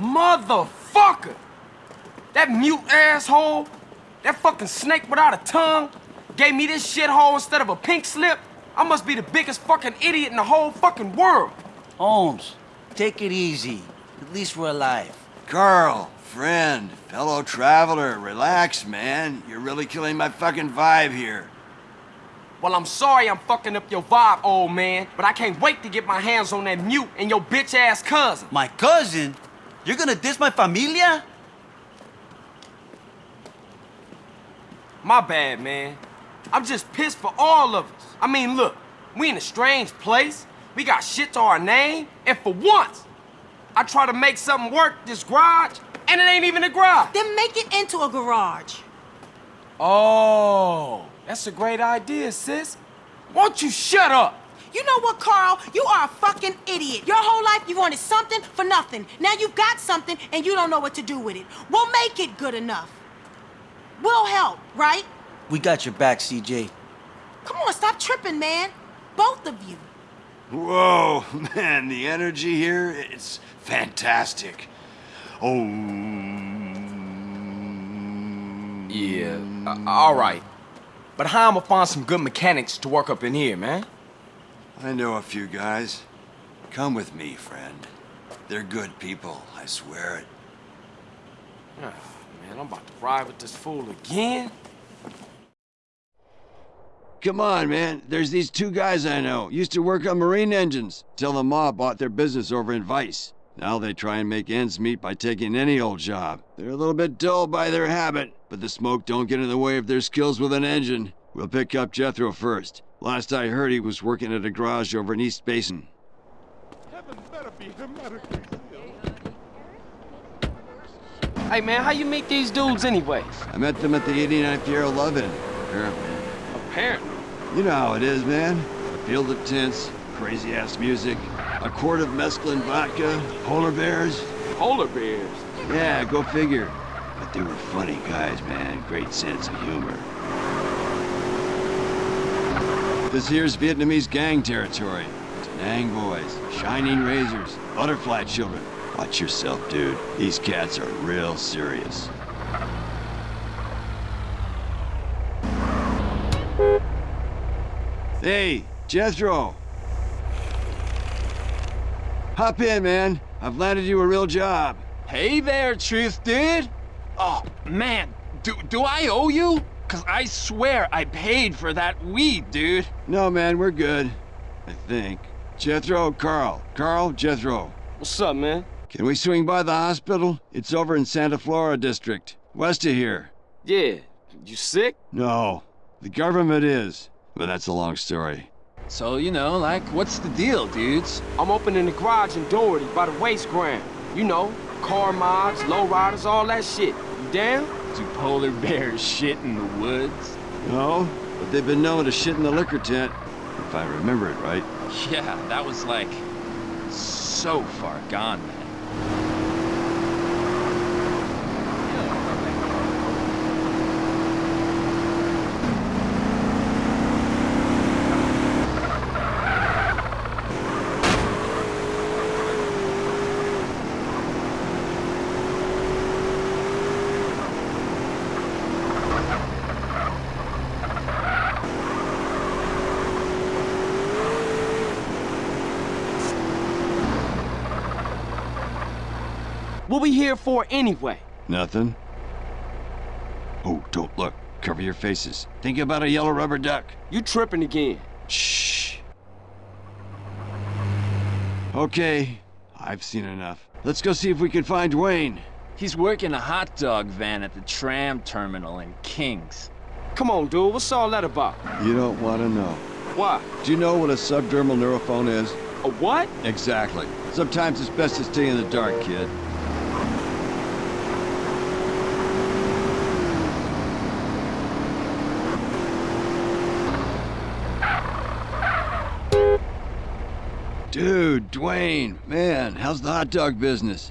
Motherfucker! That mute asshole, that fucking snake without a tongue, gave me this shithole instead of a pink slip. I must be the biggest fucking idiot in the whole fucking world. Holmes, take it easy. At least we're alive. Carl, friend, fellow traveler, relax, man. You're really killing my fucking vibe here. Well, I'm sorry I'm fucking up your vibe, old man, but I can't wait to get my hands on that mute and your bitch-ass cousin. My cousin? You're gonna diss my familia? My bad, man. I'm just pissed for all of us. I mean, look, we in a strange place. We got shit to our name, and for once, I try to make something work this garage, and it ain't even a garage. Then make it into a garage. Oh, that's a great idea, sis. Won't you shut up? You know what, Carl? You are a fucking idiot. Your whole life you wanted something for nothing. Now you've got something and you don't know what to do with it. We'll make it good enough. We'll help, right? We got your back, CJ. Come on, stop tripping, man. Both of you. Whoa, man, the energy here, it's fantastic. Oh. Yeah, uh, all right. But how am I gonna find some good mechanics to work up in here, man? I know a few guys. Come with me, friend. They're good people, I swear it. Oh, man, I'm about to ride with this fool again. Come on, man. There's these two guys I know. Used to work on marine engines till the mob bought their business over in Vice. Now they try and make ends meet by taking any old job. They're a little bit dull by their habit, but the smoke don't get in the way of their skills with an engine. We'll pick up Jethro first. Last I heard, he was working at a garage over in East Basin. Heaven better be hermetically sealed. Hey, man, how you meet these dudes anyways? I met them at the 89th year of Lovin', apparently. Apparently. You know how it is, man. A field of tents, crazy-ass music, a quart of mescaline vodka, polar bears. Polar bears. Yeah, go figure. But they were funny guys, man. Great sense of humor. This here's Vietnamese gang territory. Nang boys, shining razors, butterfly children. Watch yourself, dude. These cats are real serious. Hey, Jethro. Hop in, man. I've landed you a real job. Hey there, Truth Dude. Oh, man, do, do I owe you? Cause I swear I paid for that weed, dude. No, man, we're good. I think. Jethro, Carl. Carl, Jethro. What's up, man? Can we swing by the hospital? It's over in Santa Flora District, west of here. Yeah. You sick? No, the government is. But that's a long story. So, you know, like, what's the deal, dudes? I'm opening the garage in Doherty by the waste ground. You know, car mods, lowriders, all that shit. Down? Do polar bears shit in the woods? No, but they've been known to shit in the liquor tent, if I remember it right. Yeah, that was like so far gone, man. What we here for anyway? Nothing? Oh, don't look. Cover your faces. Think about a yellow rubber duck. You tripping again. Shh. Okay, I've seen enough. Let's go see if we can find Dwayne. He's working a hot dog van at the tram terminal in Kings. Come on, dude. What's all that about? You don't want to know. Why? Do you know what a subdermal neurophone is? A what? Exactly. Sometimes it's best to stay in the dark, kid. Dude, Dwayne, man, how's the hot dog business?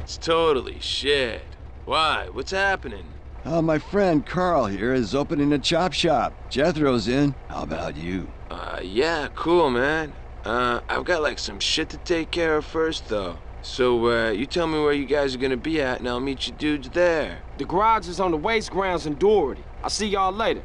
It's totally shit. Why? What's happening? Uh, my friend Carl here is opening a chop shop. Jethro's in. How about you? Uh, yeah, cool, man. Uh, I've got like some shit to take care of first, though. So, uh, you tell me where you guys are gonna be at, and I'll meet you dudes there. The garage is on the waste grounds in Doherty. I'll see y'all later.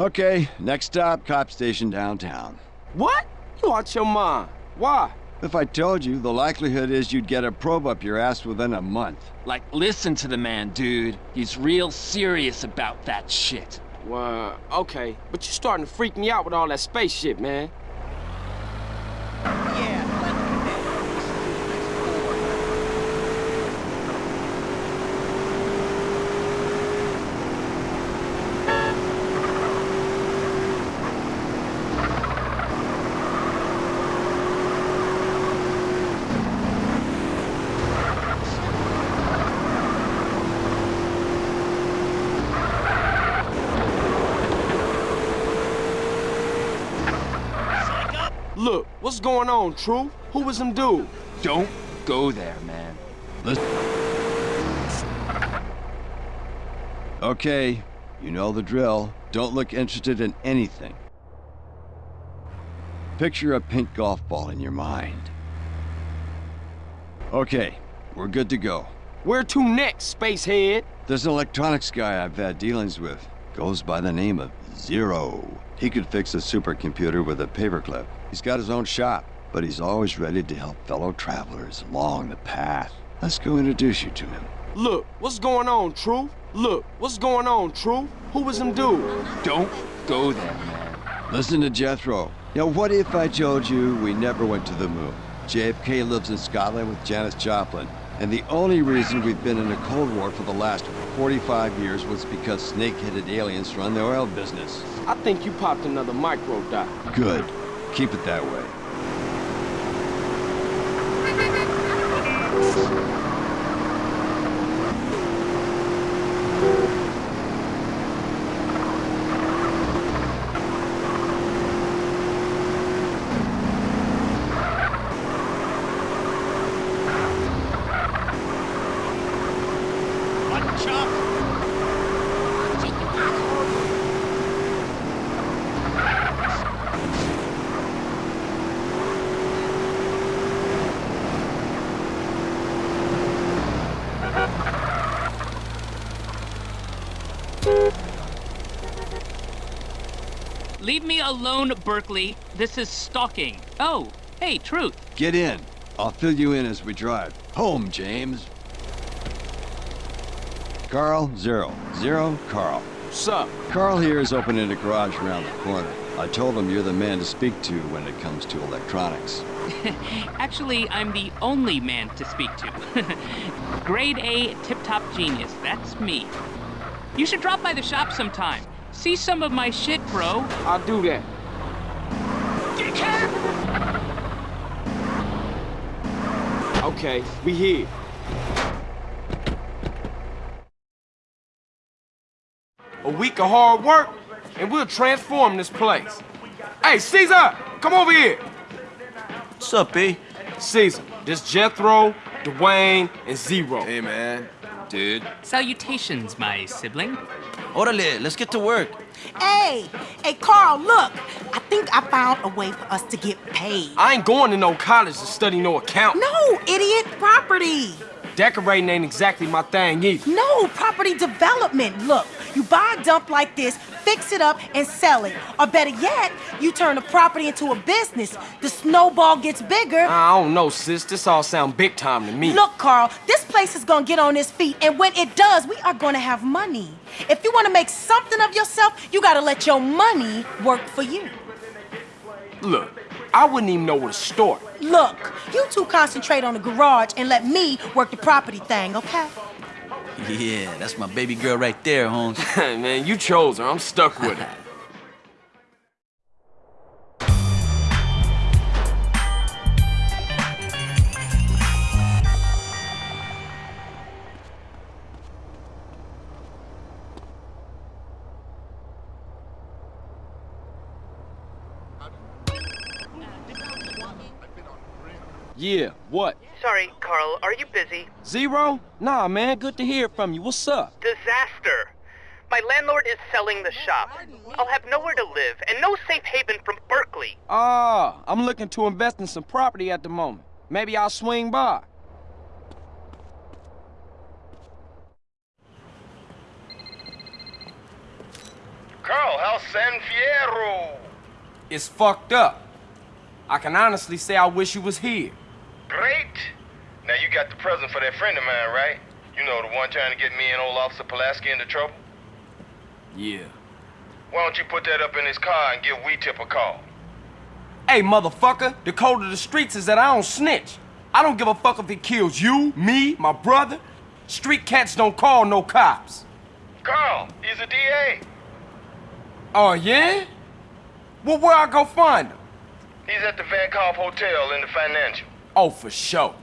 Okay, next stop, cop station downtown. What? You out your mind. Why? If I told you, the likelihood is you'd get a probe up your ass within a month. Like, listen to the man, dude. He's real serious about that shit. Well, okay. But you're starting to freak me out with all that spaceship, man. Look, what's going on, True? Who was them dude? Don't go there, man. Okay, you know the drill. Don't look interested in anything. Picture a pink golf ball in your mind. Okay, we're good to go. Where to next, spacehead? There's an electronics guy I've had dealings with. Goes by the name of Zero. He could fix a supercomputer with a paperclip. He's got his own shop, but he's always ready to help fellow travelers along the path. Let's go introduce you to him. Look, what's going on, True? Look, what's going on, True? Who was them dude? Don't go there, man. Listen to Jethro. Now, what if I told you we never went to the moon? JFK lives in Scotland with Janis Joplin, and the only reason we've been in a Cold War for the last 45 years was because snake-headed aliens run the oil business. I think you popped another micro dot. Good. Keep it that way. Leave alone, Berkeley. This is stalking. Oh, hey, Truth. Get in. I'll fill you in as we drive. Home, James. Carl, Zero. Zero, Carl. What's up? Carl here is opening a garage around the corner. I told him you're the man to speak to when it comes to electronics. Actually, I'm the only man to speak to. Grade A tip-top genius. That's me. You should drop by the shop sometime. See some of my shit, bro. I'll do that. Okay, we here. A week of hard work, and we'll transform this place. Hey, Caesar, come over here. What's up, B? Caesar, this Jethro, Dwayne, and Zero. Hey, man. Dude. Salutations, my sibling. Orale, let's get to work. Hey, hey, Carl, look. I think I found a way for us to get paid. I ain't going to no college to study no account. No, idiot, property. Decorating ain't exactly my thing either. No, property development. Look, you buy a dump like this, fix it up, and sell it. Or better yet, you turn the property into a business. The snowball gets bigger. I don't know, sis. This all sound big time to me. Look, Carl, this place is gonna get on its feet, and when it does, we are gonna have money. If you wanna make something of yourself, you gotta let your money work for you. Look, I wouldn't even know where to start. Look, you two concentrate on the garage and let me work the property thing, okay? Yeah, that's my baby girl right there, Holmes. Man, you chose her. I'm stuck with her. Yeah, what? Sorry, Carl, are you busy? Zero? Nah, man, good to hear from you. What's up? Disaster! My landlord is selling the shop. I'll have nowhere to live and no safe haven from Berkeley. Ah, I'm looking to invest in some property at the moment. Maybe I'll swing by. Carl, how's San Fierro? It's fucked up. I can honestly say I wish you was here. Great. Now you got the present for that friend of mine, right? You know, the one trying to get me and old Officer Pulaski into trouble? Yeah. Why don't you put that up in his car and give We Tip a call? Hey, motherfucker, the code of the streets is that I don't snitch. I don't give a fuck if it kills you, me, my brother. Street cats don't call no cops. Carl, he's a DA. Oh, yeah? Well, where I go find him? He's at the Vank Hoff Hotel in the financial. Oh, for sure.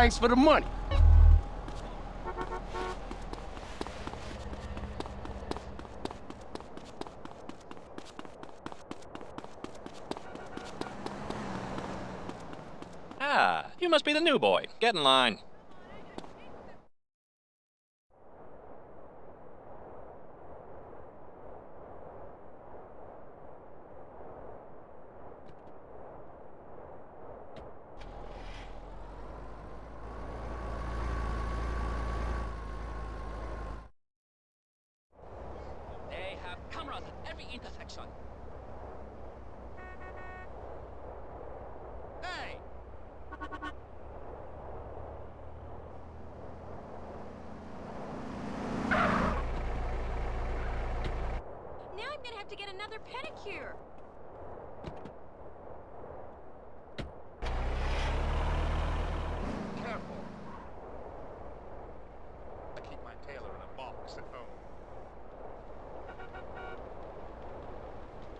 Thanks for the money. Ah, you must be the new boy. Get in line. They have cameras at every intersection. Hey! Now I'm gonna have to get another pedicure. Careful. I keep my tailor in a box at home.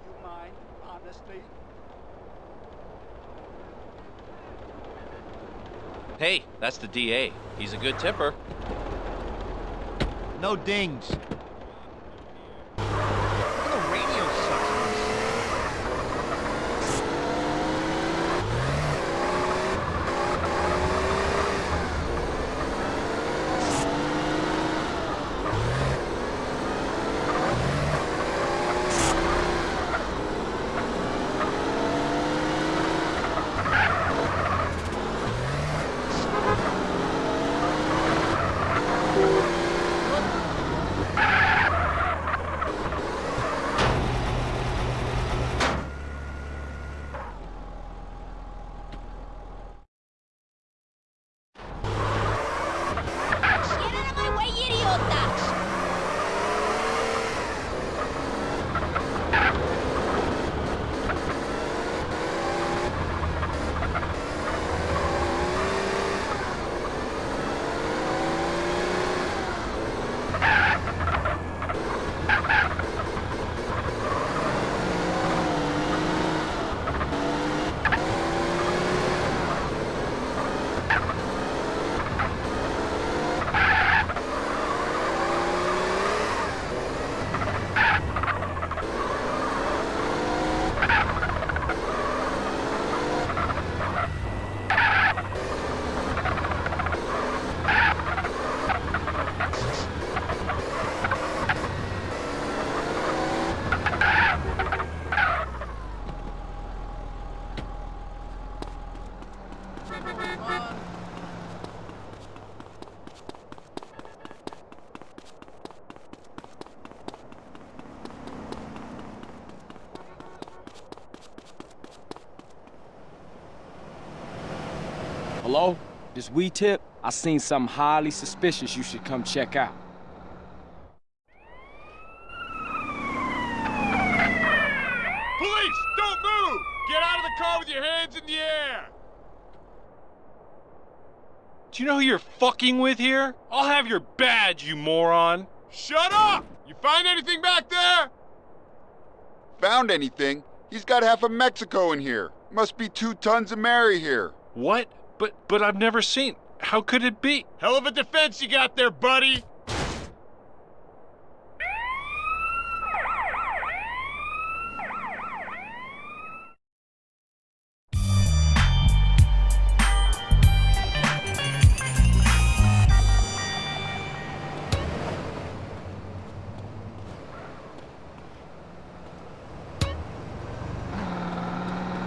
You mind, honestly? Hey, that's the DA. He's a good tipper. No dings. This we tip? I seen something highly suspicious you should come check out. Police, don't move! Get out of the car with your hands in the air! Do you know who you're fucking with here? I'll have your badge, you moron. Shut up! You find anything back there? Found anything? He's got half of Mexico in here. Must be two tons of Mary here. What? But but I've never seen. How could it be? Hell of a defense you got there, buddy!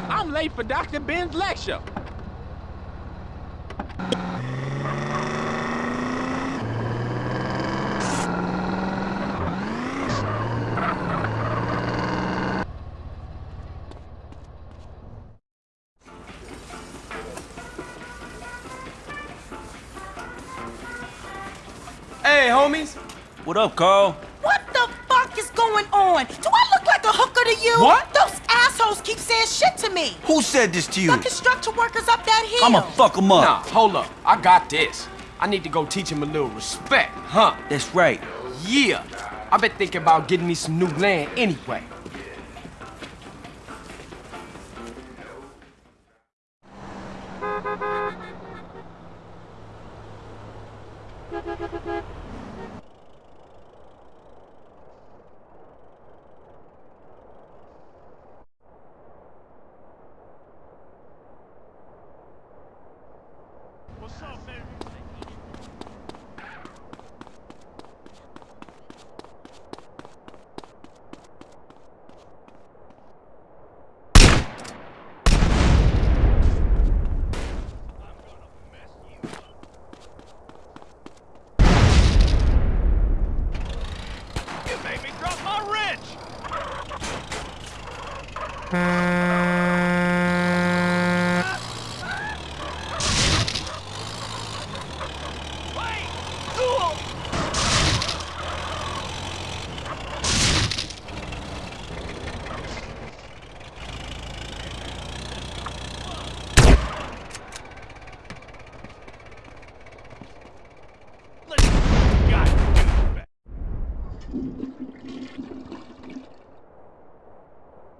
I'm late for Dr. Ben's lecture. What up, Carl? What the fuck is going on? Do I look like a hooker to you? What? Those assholes keep saying shit to me. Who said this to you? The construction workers up that hill. I'ma fuck him up. Nah, hold up. I got this. I need to go teach him a little respect, huh? That's right. Yeah. I've been thinking about getting me some new land anyway. What's up, baby? You made me drop my wrench!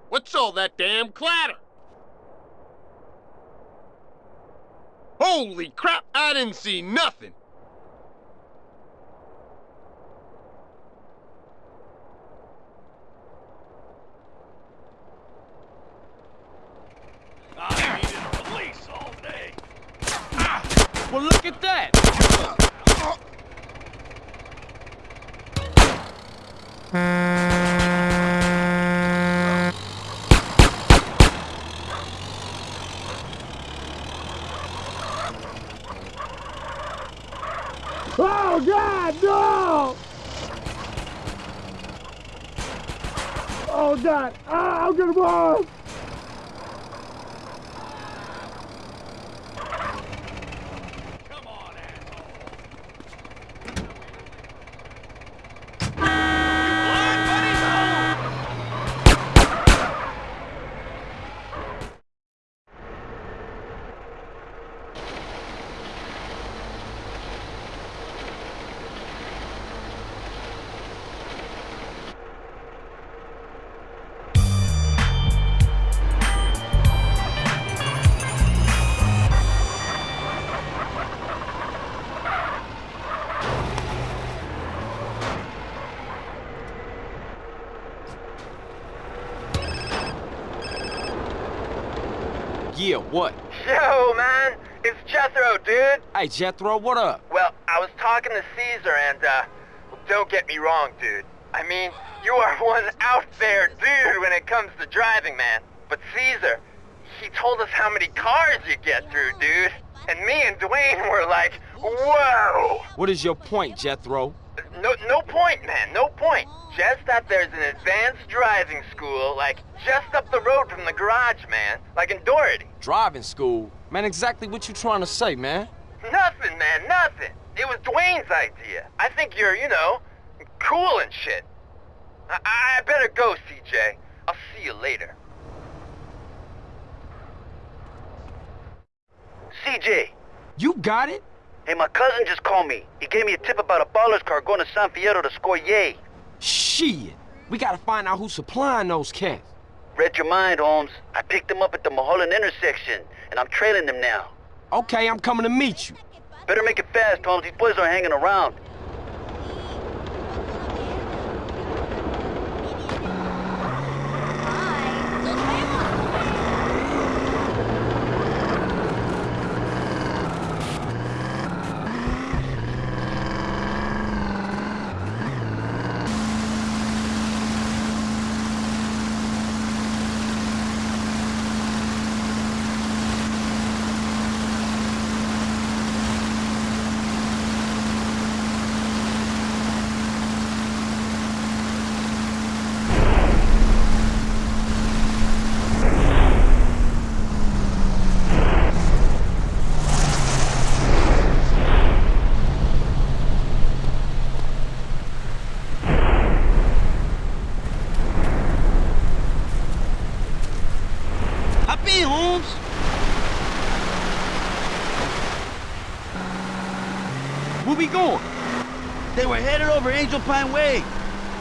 What's all that damn clatter? Holy crap, I didn't see nothing. Jethro, what up? Well, I was talking to Caesar, and, uh, don't get me wrong, dude. I mean, you are one out there dude when it comes to driving, man. But Caesar, he told us how many cars you get through, dude. And me and Dwayne were like, whoa! What is your point, Jethro? No, no point, man, no point. Just that there's an advanced driving school, like, just up the road from the garage, man. Like in Doherty. Driving school? Man, exactly what you trying to say, man? Nothing, man, nothing. It was Dwayne's idea. I think you're, you know, cool and shit. I, I better go, CJ. I'll see you later. CJ. You got it? Hey, my cousin just called me. He gave me a tip about a baller's car going to San Fierro to score yay. Shit. We gotta find out who's supplying those cats. Read your mind, Holmes. I picked them up at the Mulholland intersection, and I'm trailing them now. Okay, I'm coming to meet you. Better make it fast, Holmes. These boys are hanging around. Hop in, Holmes. Where we going? They were headed over Angel Pine Way.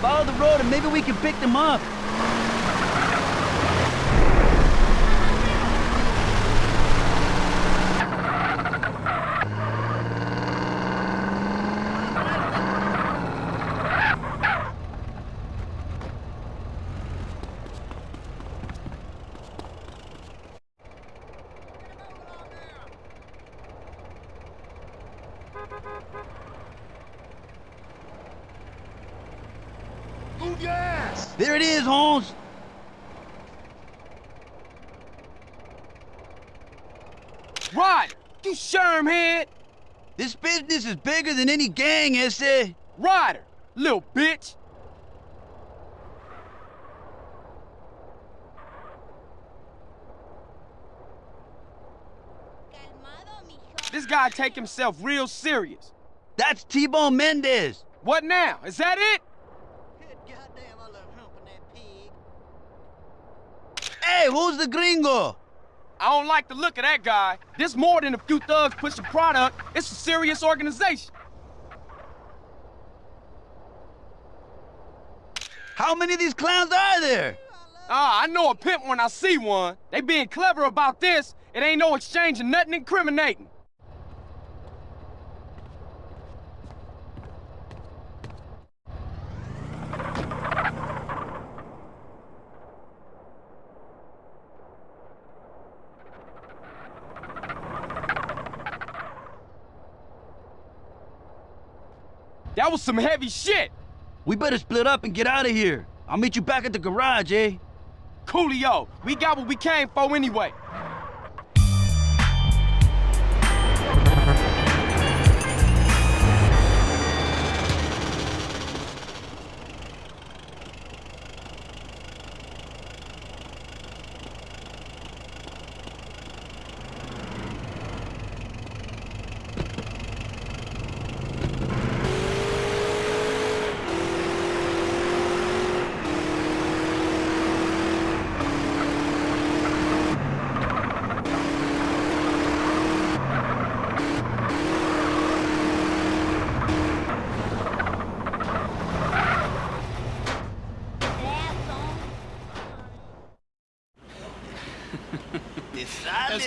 Follow the road and maybe we can pick them up. Move your ass! There it is, Holmes. Ryder, you shermhead. This business is bigger than any gang, ese. Ryder, little bitch. This guy take himself real serious. That's T-Bone Mendez. What now? Is that it? Hey, who's the gringo? I don't like the look of that guy. This more than a few thugs pushing product. It's a serious organization. How many of these clowns are there? Ah, I know a pimp when I see one. They being clever about this. It ain't no exchanging nothing incriminating. Was some heavy shit. We better split up and get out of here. I'll meet you back at the garage, eh? Coolio, we got what we came for anyway.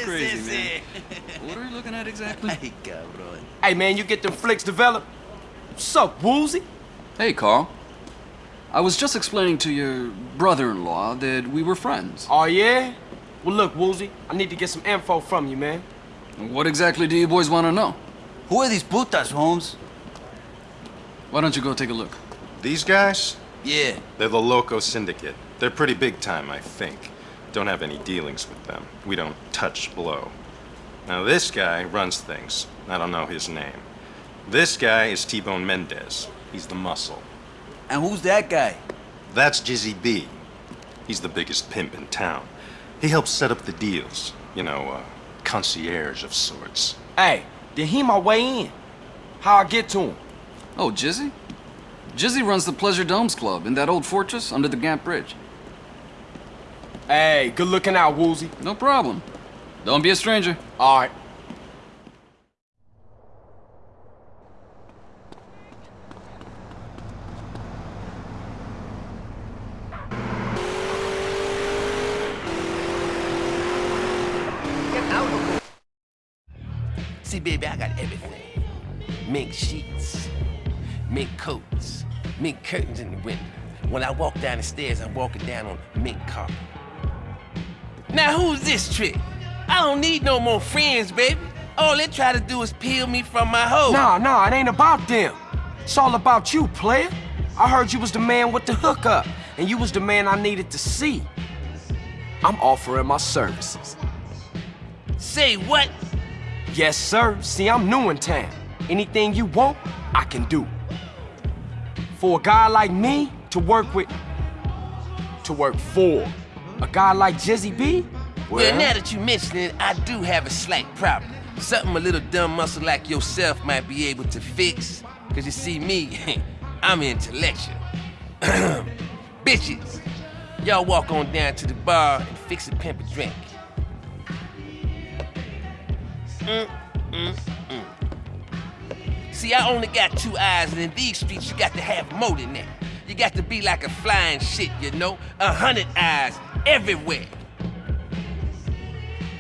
Crazy, man. What are we looking at exactly? Ay, cabrón. Hey man, you get them flicks developed? What's up, Woozie? Hey, Carl. I was just explaining to your brother-in-law that we were friends. Oh yeah? Well look, Woozie, I need to get some info from you, man. What exactly do you boys want to know? Who are these putas, Holmes? Why don't you go take a look? These guys? Yeah. They're the Loco Syndicate. They're pretty big time, I think. Don't have any dealings with them. We don't touch blow. Now this guy runs things. I don't know his name. This guy is T-Bone Mendez. He's the muscle. And who's that guy? That's Jizzy B. He's the biggest pimp in town. He helps set up the deals. You know, uh, concierge of sorts. Hey, then he my way in. How I get to him? Oh, Jizzy? Jizzy runs the Pleasure Domes Club in that old fortress under the Gant Bridge. Hey, good looking out, Woozie. No problem. Don't be a stranger. All right. See, baby, I got everything. Mink sheets, mink coats, mink curtains in the window. When I walk down the stairs, I'm walking down on mink carpet. Now, who's this trick? I don't need no more friends, baby. All they try to do is peel me from my hoe. Nah, nah, it ain't about them. It's all about you, player. I heard you was the man with the hookup, and you was the man I needed to see. I'm offering my services. Say what? Yes, sir. See, I'm new in town. Anything you want, I can do. For a guy like me to work with, to work for, a guy like Jizzy B, Well, now that you mention it, I do have a slight problem. Something a little dumb muscle like yourself might be able to fix. Cause you see me, I'm intellectual. Bitches, y'all walk on down to the bar and fix a pimp a drink. Mm, mm, mm. See, I only got two eyes, and in these streets, you got to have more than that. You got to be like a flying shit, you know? A hundred eyes everywhere.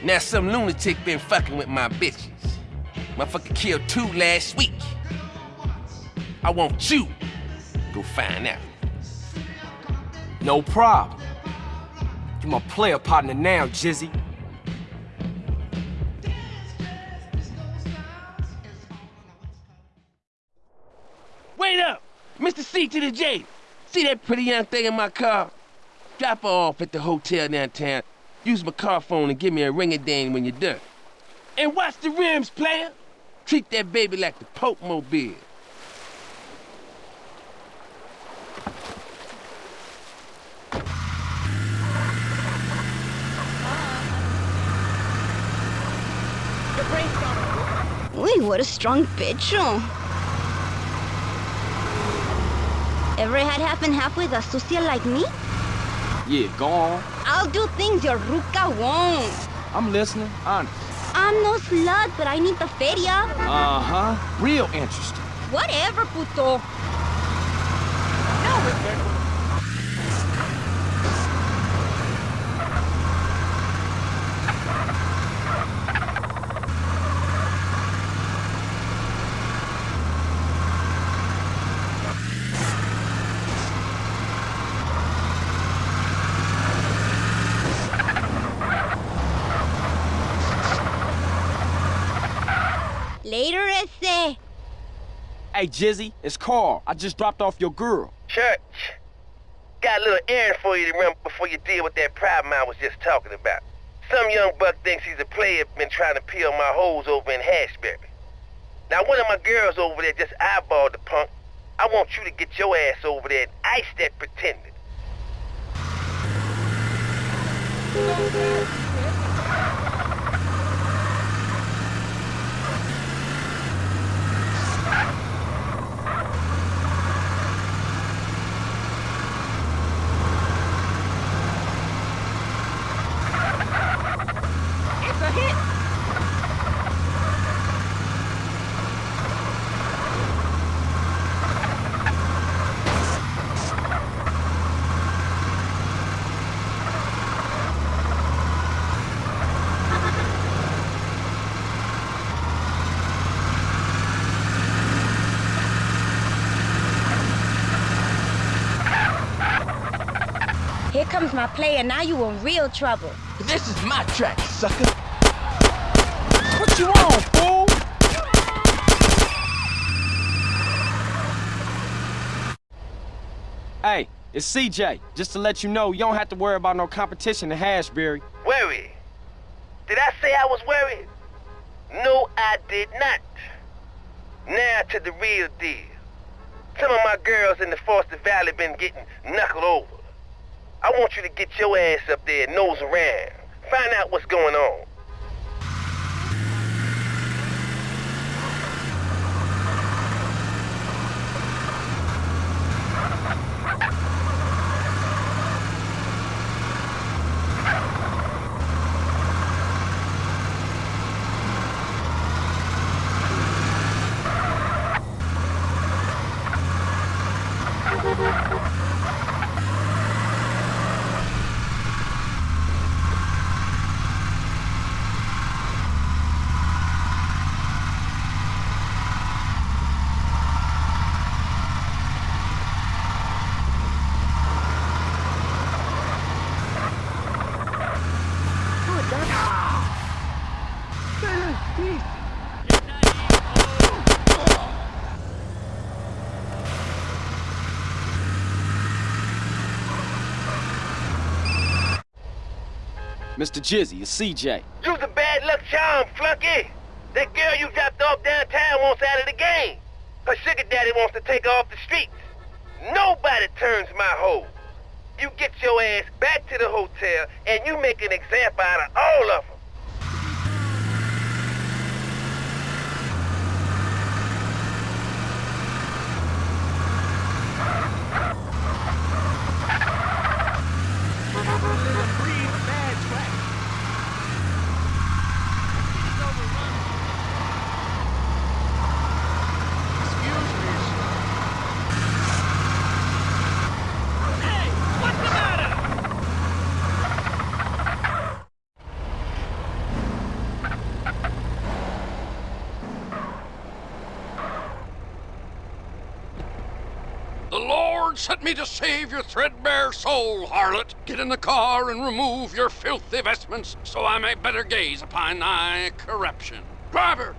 Now some lunatic been fucking with my bitches. Motherfucker killed two last week. I want you go find out. no problem. You my player partner now, Jizzy. Wait up! Mr. C to the J. See that pretty young thing in my car? Drop her off at the hotel downtown. Use my car phone and give me a ring-a-ding when you're done. And watch the rims, player. Treat that baby like the Pope Mobile. Uy, what a strong pecho. Ever had half with a sucia like me? Yeah, go on. I'll do things your Ruka won't. I'm listening, honest. I'm no slut, but I need the feria. Uh-huh. Real interesting. Whatever, puto. Later, ese. Hey, Jizzy, it's Carl. I just dropped off your girl. Church, got a little errand for you to run before you deal with that problem I was just talking about. Some young buck thinks he's a player been trying to peel my hoes over in Hashberry. Now, one of my girls over there just eyeballed the punk. I want you to get your ass over there and ice that pretender. It's a hit. Here comes my player. Now you in real trouble. This is my track, sucker. What you on, fool? Hey, it's CJ. Just to let you know, you don't have to worry about no competition in Hashbury. Worry? Did I say I was worried? No, I did not. Now to the real deal. Some of my girls in the Foster Valley been getting knuckled over. I want you to get your ass up there, nose around. Find out what's going on. Mr. Jizzy, it's CJ. You's a bad luck charm, flunky. That girl you dropped off downtown wants out of the game. Her sugar daddy wants to take her off the streets. Nobody turns my hoe. You get your ass back to the hotel and you make an example out of all of them. The Lord sent me to save your threadbare soul, harlot. Get in the car and remove your filthy vestments, so I may better gaze upon thy corruption. Driver,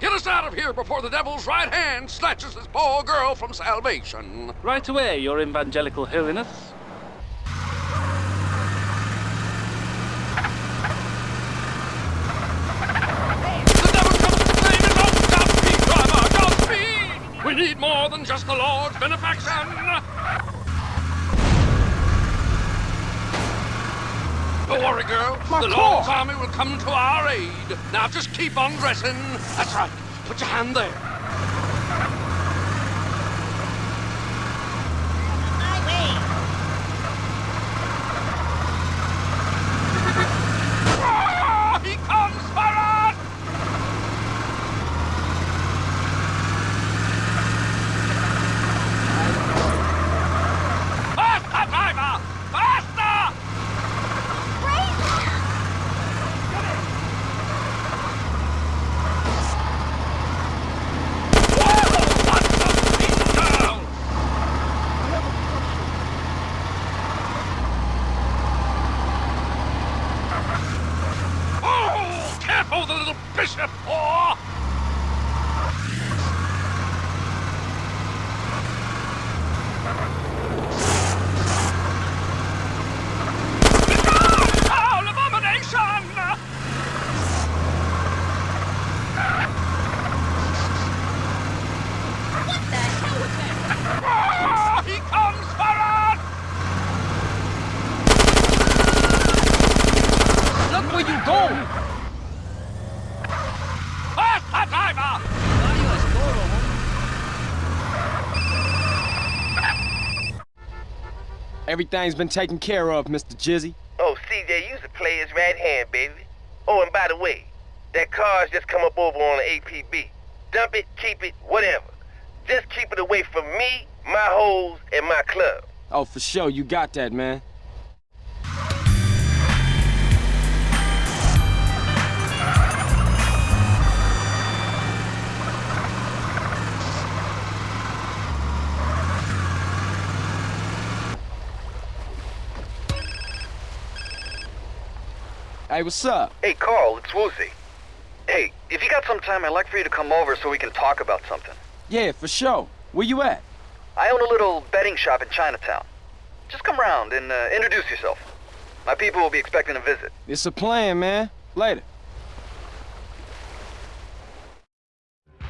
get us out of here before the devil's right hand snatches this poor girl from salvation. Right away, your evangelical holiness. Need more than just the Lord's benefaction. Don't worry, girl. My the. Lord's army will come to our aid. Now just keep on dressing. That's right. Put your hand there. Ah, he comes for us! Faster, driver! Faster! Oh, careful, the little bishop! Oh! Foul abomination! What the hell was that? Ah, he comes for us! Look where you going! Faster, driver! Everything's been taken care of, Mr. Jizzy. Oh, CJ, you's a player's right hand, baby. Oh, and by the way, that car's just come up over on the APB. Dump it, keep it, whatever. Just keep it away from me, my hoes, and my club. Oh, for sure, you got that, man. Hey, what's up? Hey, Carl, it's Woozie. Hey, if you got some time, I'd like for you to come over so we can talk about something. Yeah, for sure. Where you at? I own a little betting shop in Chinatown. Just come round and uh, introduce yourself. My people will be expecting a visit. It's a plan, man. Later.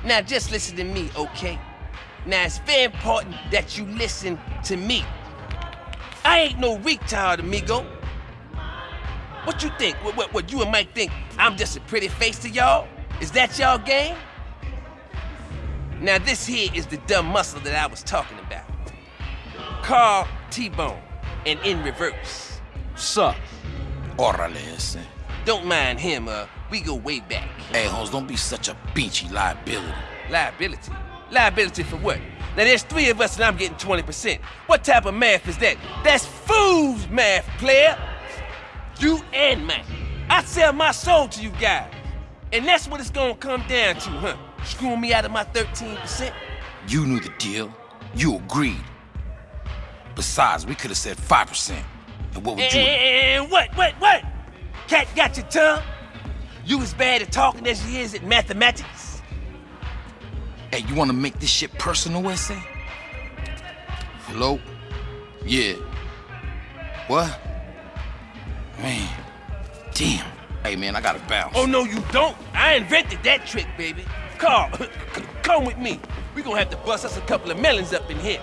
Now just listen to me, okay? Now, it's very important that you listen to me. I ain't no retard, amigo. What you think? What, what, what you and Mike think? I'm just a pretty face to y'all? Is that y'all game? Now, this here is the dumb muscle that I was talking about. Carl T-Bone, and in reverse. Sup? Órale ese. Don't mind him, uh, we go way back. Hey, Holmes, don't be such a beachy liability. Liability? Liability for what? Now there's three of us and I'm getting 20%. What type of math is that? That's fool's math, player! You and Mike. I sell my soul to you guys. And that's what it's gonna come down to, huh? Screwing me out of my 13%? You knew the deal. You agreed. Besides, we could have said 5%. And what would you... And what, what, what? Cat got your tongue? You as bad at talking as he is at mathematics? Hey, you want to make this shit personal, essay? Hello? Yeah. What? Man. Damn. Hey, man, I gotta bounce. Oh, no, you don't. I invented that trick, baby. Carl, come with me. We gonna have to bust us a couple of melons up in here.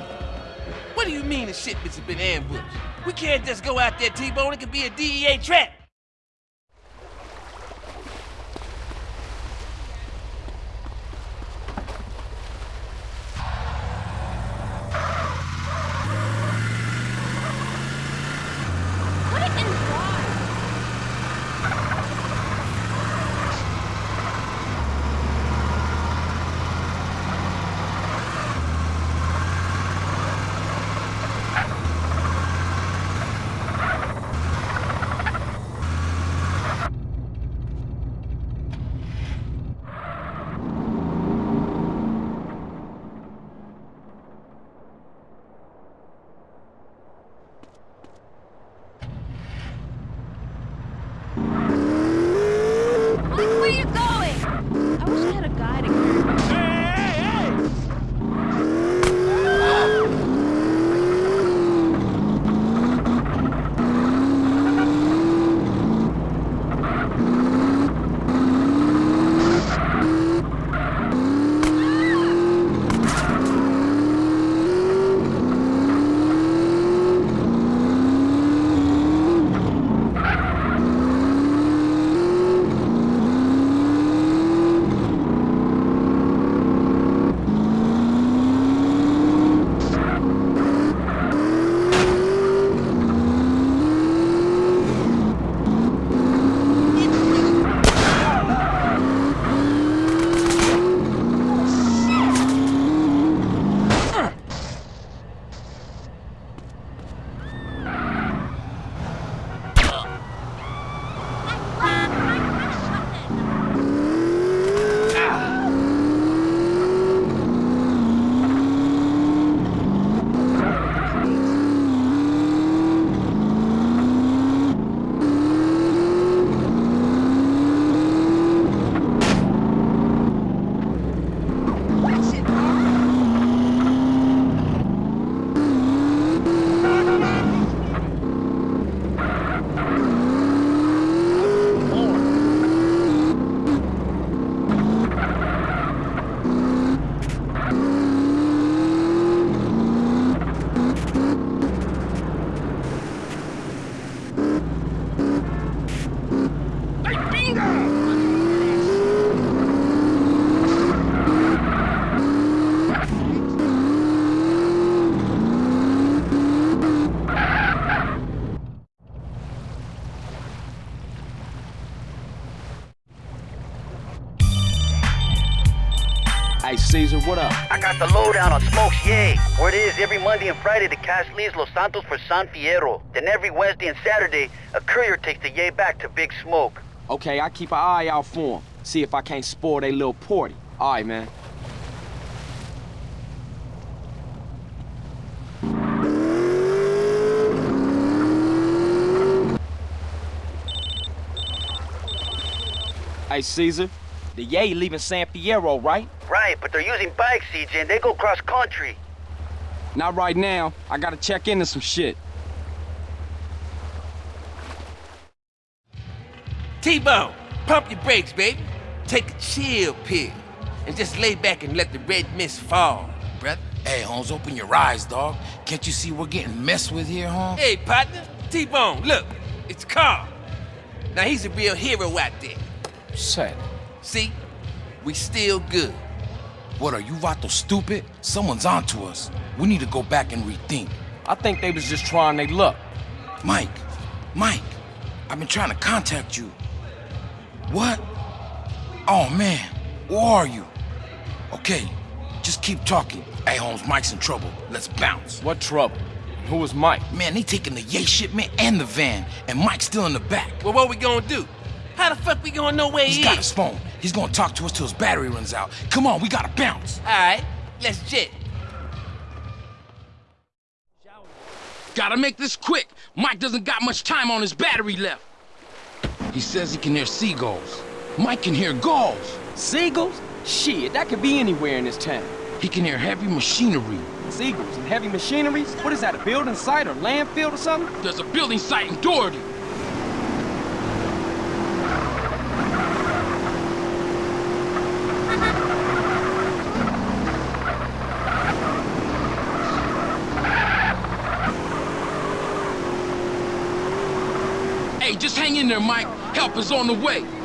What do you mean the shipments have been ambushed? We can't just go out there, T-Bone. It could be a DEA trap. Every Monday and Friday the cash leaves Los Santos for San Fierro. Then every Wednesday and Saturday, a courier takes the Yay back to Big Smoke. Okay, I keep an eye out for him. See if I can't spoil they little party. All right, man. Hey, Cesar, the Yay leaving San Fierro, right? Right, but they're using bikes, CJ, and they go cross country. Not right now. I gotta check into some shit. T-Bone, pump your brakes, baby. Take a chill pill. And just lay back and let the red mist fall, brother. Hey, Holmes, open your eyes, dog. Can't you see we're getting messed with here, Holmes? Hey, partner. T-Bone, look. It's Carl. Now, he's a real hero out there. Sad. See? We still good. What, are you Rato, stupid? Someone's onto us. We need to go back and rethink. I think they was just trying their luck. Mike, Mike, I've been trying to contact you. What? Oh, man, where are you? Okay, just keep talking. Hey, Holmes, Mike's in trouble. Let's bounce. What trouble? Who was Mike? Man, they taking the yay shipment and the van, and Mike's still in the back. Well, what we gonna do? How the fuck we gonna know where He's he got is? his phone. He's gonna talk to us till his battery runs out. Come on, we gotta bounce. All right, let's jet. Gotta make this quick. Mike doesn't got much time on his battery left. He says he can hear seagulls. Mike can hear gulls. Seagulls? Shit, that could be anywhere in this town. He can hear heavy machinery. Seagulls and heavy machineries? What is that, a building site or landfill or something? There's a building site in Doherty. Hey, just hang in there, Mike. Help is on the way.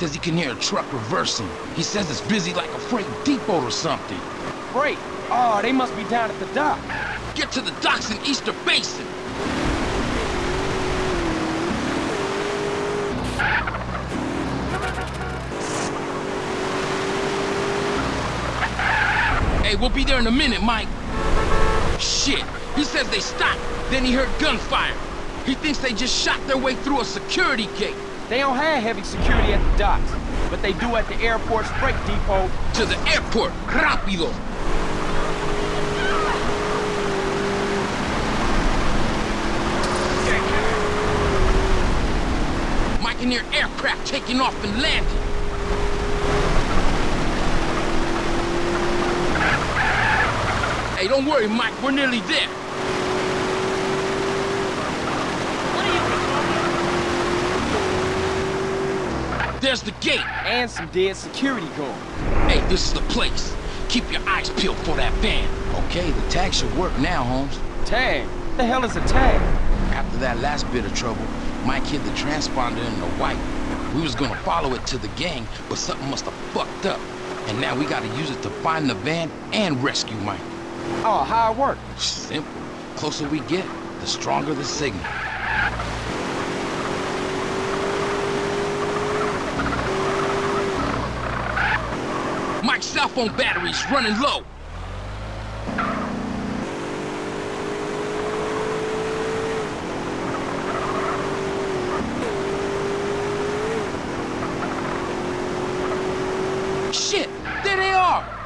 Says he can hear a truck reversing. He says it's busy like a freight depot or something. Freight? Oh, they must be down at the dock. Get to the docks in Easter Basin. Hey, we'll be there in a minute, Mike. Shit, he says they stopped. Then he heard gunfire. He thinks they just shot their way through a security gate. They don't have heavy security at the docks, but they do at the airport's freight depot. To the airport, rápido. Hear aircraft taking off and landing. Hey, don't worry, Mike. We're nearly there. There's the gate. And some dead security guard. Hey, this is the place. Keep your eyes peeled for that van. Okay, the tag should work now, Holmes. Tag? What the hell is a tag? After that last bit of trouble, Mike hid the transponder in the white. We was gonna follow it to the gang, but something must have fucked up. And now we gotta use it to find the van and rescue Mike. Oh, how it work? Simple. Closer we get, the stronger the signal. Cell phone battery's running low. Shit, there they are.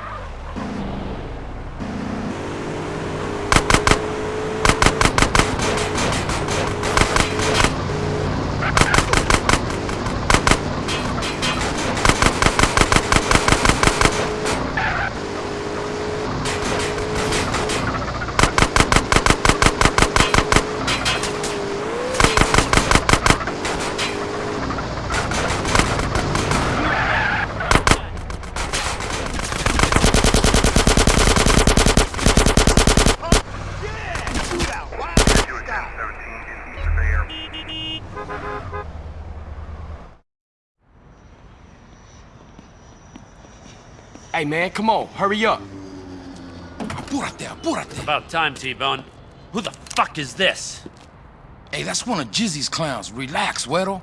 Hey, man, come on, hurry up. Apúrate, apúrate. About time, T-Bone. Who the fuck is this? Hey, that's one of Jizzy's clowns. Relax, Güero.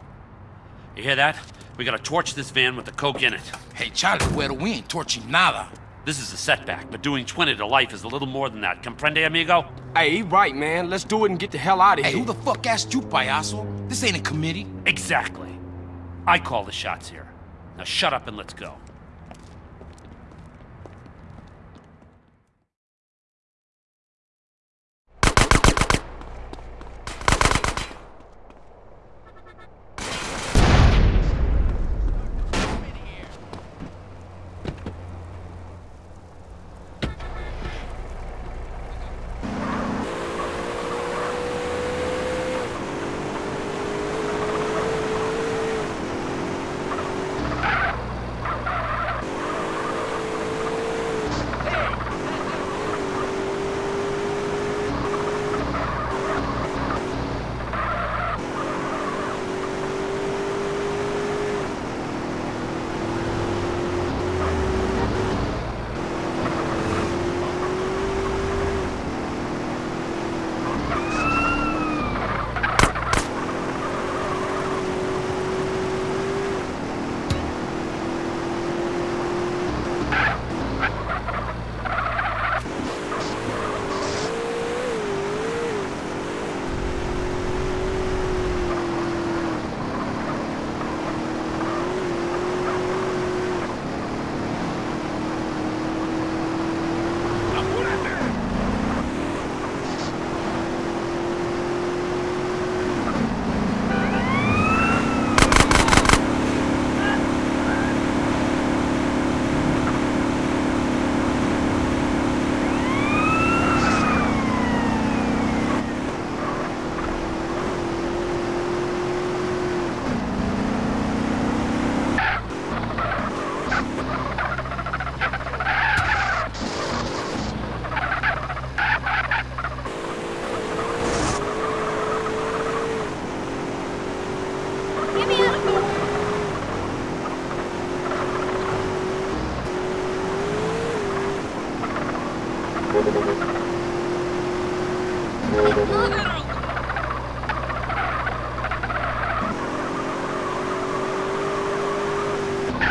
You hear that? We gotta torch this van with the coke in it. Hey, Charlie, Güero, we ain't torching nada. This is a setback, but doing 20 to life is a little more than that. Comprende, amigo? Hey, he right, man. Let's do it and get the hell out of Hey, here. who the fuck asked you, payaso? This ain't a committee. Exactly. I call the shots here. Now shut up and let's go.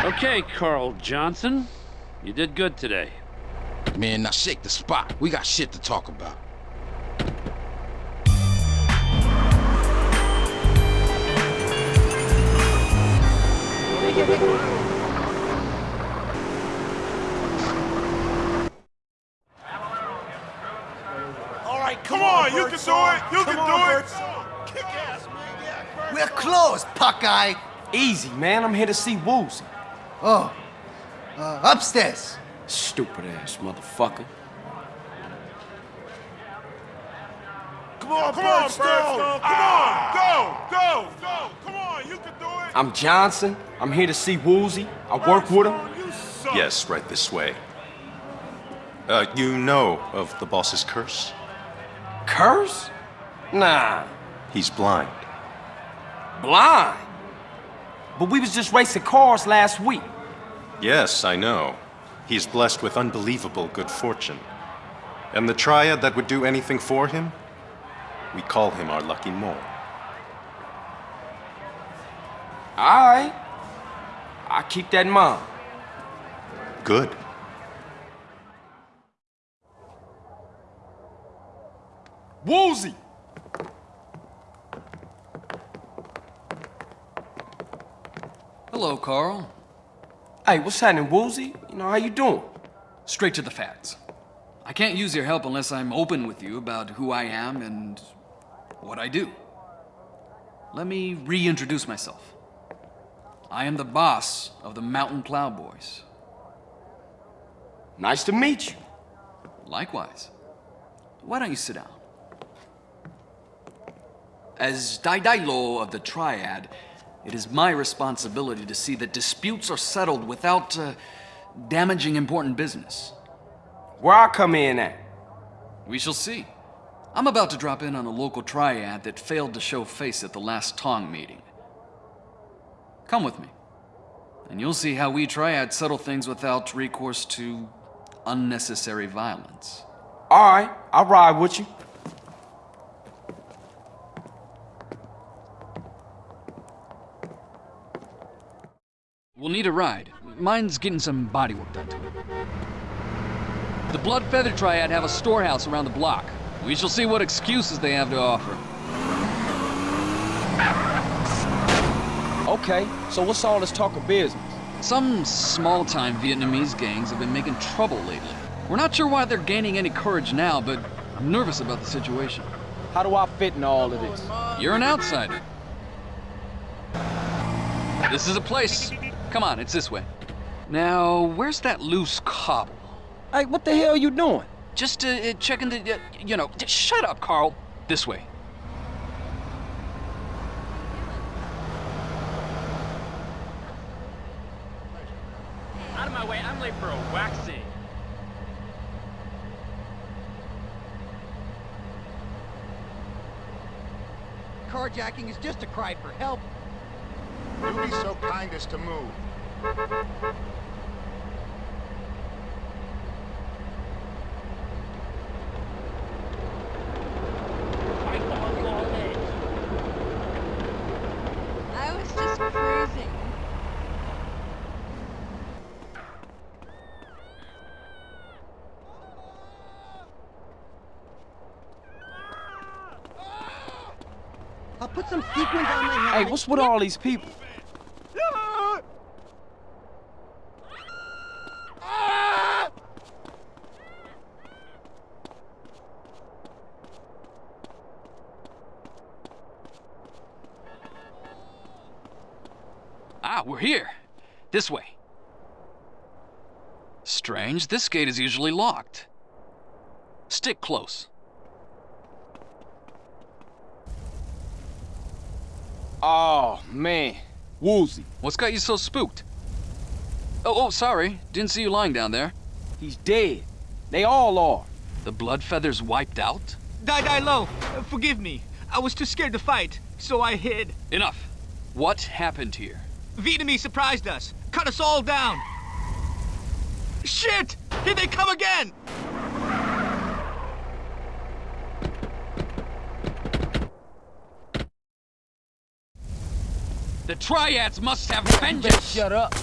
Okay, Carl Johnson. You did good today. Man, now shake the spot. We got shit to talk about. On, you can do it. You can do it. Kick ass, man. We're closed, Puckeye. Easy, man. I'm here to see Woozie. Oh, uh, upstairs. Stupid ass motherfucker. Come on, come on, Birdstone. Come on, go, go, go. Come on, you can do it. I'm Johnson. I'm here to see Woozie. I work with him. Yes, right this way. Uh, you know of the boss's curse? Curse? Nah. He's blind. Blind? But we was just racing cars last week. Yes, I know. He's blessed with unbelievable good fortune. And the triad that would do anything for him? We call him our lucky mole. Alright. I keep that in mind. Good. Woozie! Hello, Carl. Hey, what's happening, Woozie? You know, how you doing? Straight to the facts. I can't use your help unless I'm open with you about who I am and what I do. Let me reintroduce myself. I am the boss of the Mountain Cloud Boys. Nice to meet you. Likewise. Why don't you sit down? As Dai Dai Lo of the Triad, it is my responsibility to see that disputes are settled without uh, damaging important business. Where I come in at? We shall see. I'm about to drop in on a local triad that failed to show face at the last Tong meeting. Come with me, and you'll see how we triads settle things without recourse to unnecessary violence. All right, I'll ride with you. Need a ride. Mine's getting some body work done to it. The Blood Feather Triad have a storehouse around the block. We shall see what excuses they have to offer. Okay, so what's all this talk of business? Some small-time Vietnamese gangs have been making trouble lately. We're not sure why they're gaining any courage now, but I'm nervous about the situation. How do I fit in all of this? You're an outsider. This is a place. Come on, it's this way. Now, where's that loose cobble? Hey, what the hell are you doing? Just uh, uh, checking the, uh, you know, just shut up, Carl. This way. Out of my way, I'm late for a waxing. Carjacking is just a cry for help. You be so kind as to move. I was just cruising. I'll put some sequins on my Hey, what's with all these people? Here. This way. Strange, this gate is usually locked. Stick close. Oh, man. Woozie. What's got you so spooked? Oh, oh, sorry. Didn't see you lying down there. He's dead. They all are. The blood feathers wiped out? Die, die low. Uh, forgive me. I was too scared to fight, so I hid. Enough. What happened here? Vietnamese surprised us, cut us all down. Shit! Here they come again! The Triads must have vengeance! Shut up.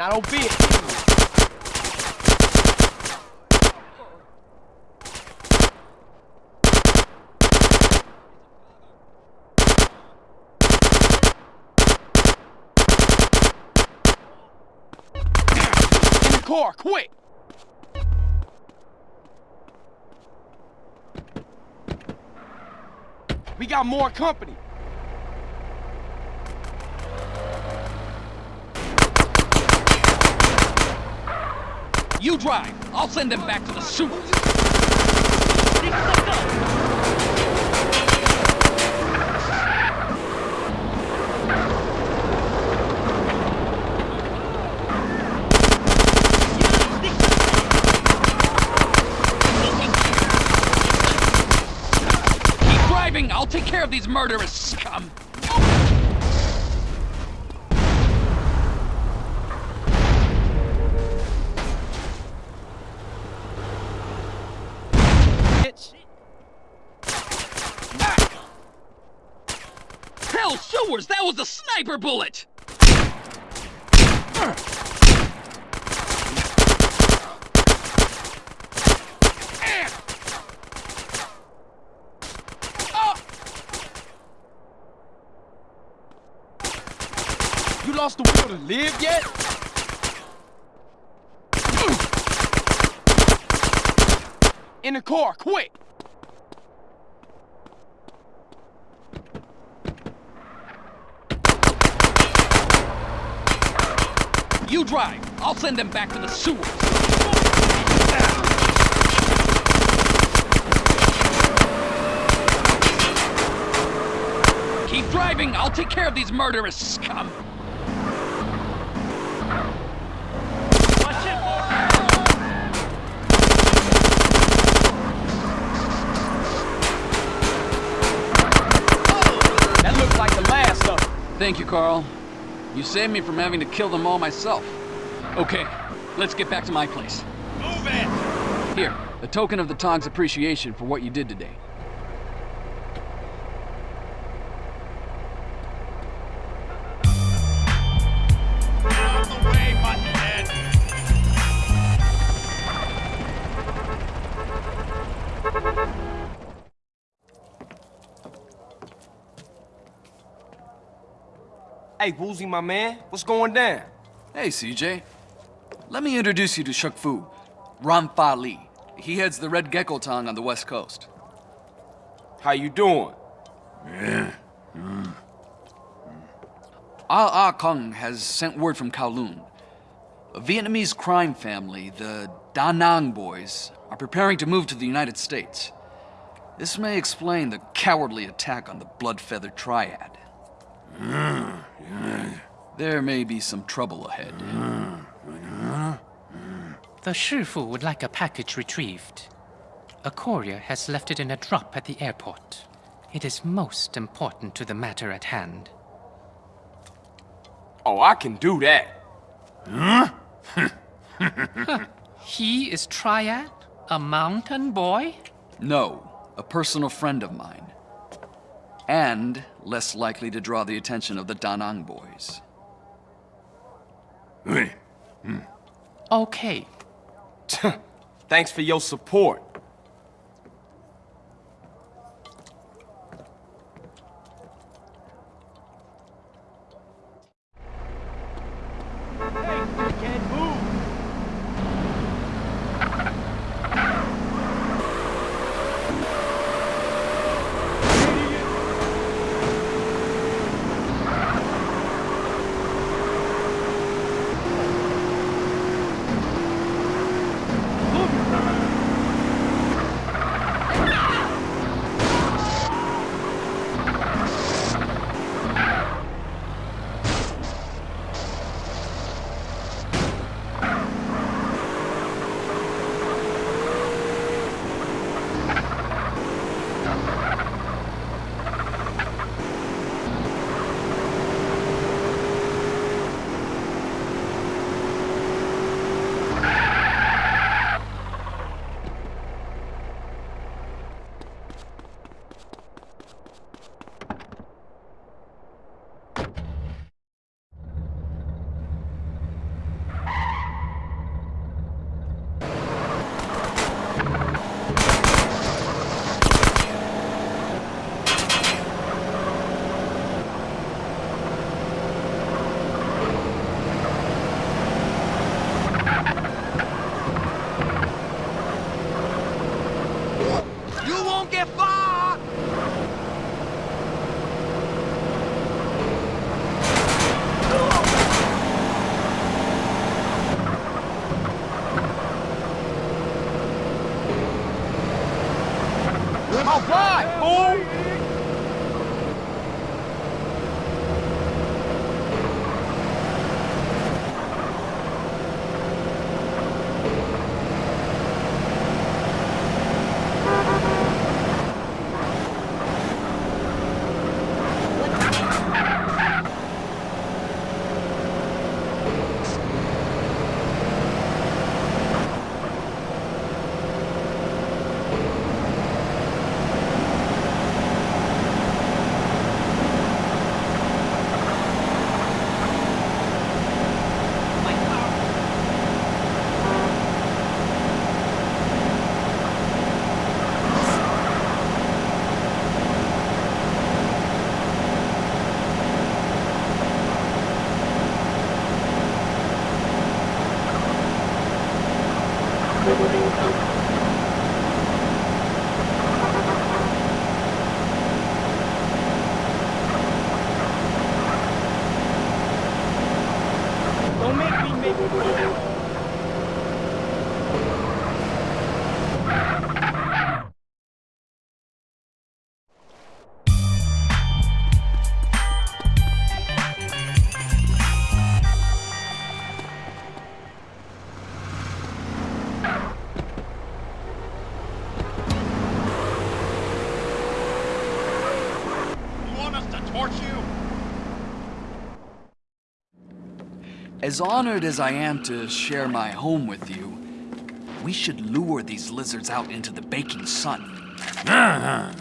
Now don't be it. In the car, quick! We got more company. You drive. I'll send them back to the sewers. Keep driving. I'll take care of these murderous scum. Hell, sewers! That was a sniper bullet! You lost the will to live yet? In the car, quick! Drive. I'll send them back to the sewers. Keep driving. I'll take care of these murderous scum. That like the last of them. Thank you, Carl. You saved me from having to kill them all myself. Okay, let's get back to my place. Move it! Here, a token of the Tong's appreciation for what you did today. Out the way, buttonhead! Hey, Woozie, my man, what's going down? Hey, CJ. Let me introduce you to Shuk Fu, Ran Fa Li. He heads the Red Gecko Tong on the west coast. How you doing? Ah Ah Kung has sent word from Kowloon. A Vietnamese crime family, the Da Nang boys, are preparing to move to the United States. This may explain the cowardly attack on the Blood Feather Triad. There may be some trouble ahead. The Shifu would like a package retrieved. A courier has left it in a drop at the airport. It is most important to the matter at hand. Oh, I can do that. He is Triad? A mountain boy? No, a personal friend of mine. And less likely to draw the attention of the Da Nang boys. Okay. Thanks for your support. As honored as I am to share my home with you, we should lure these lizards out into the baking sun.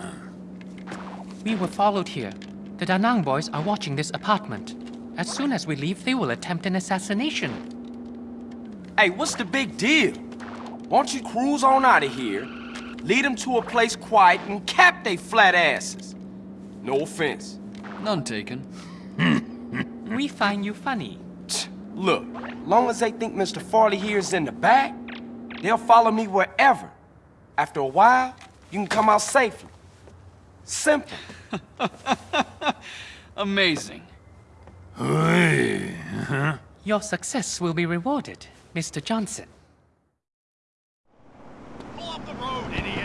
We were followed here. The Da Nang boys are watching this apartment. As soon as we leave, they will attempt an assassination. Hey, what's the big deal? Why don't you cruise on out of here, lead them to a place quiet, and cap they flat asses? No offense. None taken. We find you funny. Look, long as they think Mr. Farley here is in the back, they'll follow me wherever. After a while, you can come out safely. Simple. Amazing. Your success will be rewarded, Mr. Johnson. Pull off the road, idiot!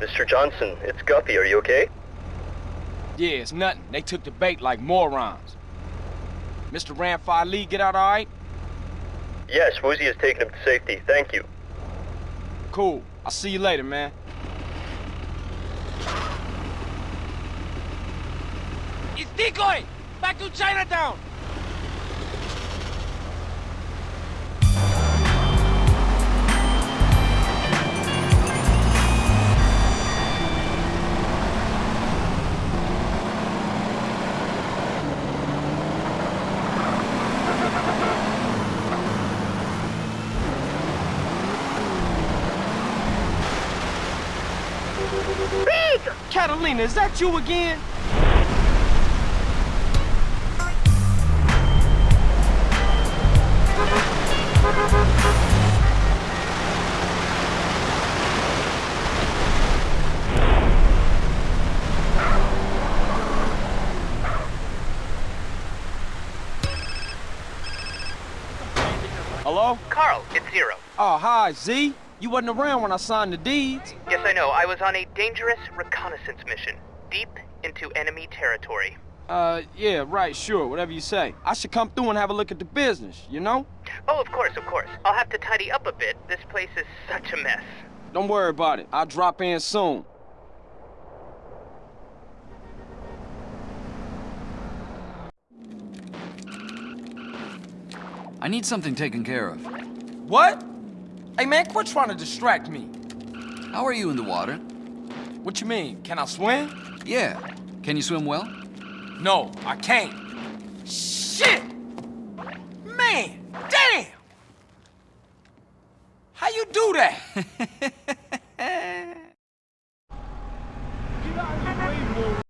Mr. Johnson, it's Guppy. Are you okay? Yeah, it's nothing. They took the bait like morons. Mr. Ran Fa Li get out all right? Yes, Woozie has taken him to safety. Thank you. Cool. I'll see you later, man. It's Decoy! Back to Chinatown! Catalina, is that you again? Hello? Carl, it's Zero. Oh, ah, hi, Z. You wasn't around when I signed the deeds. Yes, I know. I was on a dangerous reconnaissance mission, deep into enemy territory. Uh, yeah, right, sure, whatever you say. I should come through and have a look at the business, you know? Oh, of course, of course. I'll have to tidy up a bit. This place is such a mess. Don't worry about it. I'll drop in soon. I need something taken care of. What? Hey man, quit trying to distract me. How are you in the water? What you mean? Can I swim? Yeah. Can you swim well? No, I can't. Shit! Man, damn! How you do that?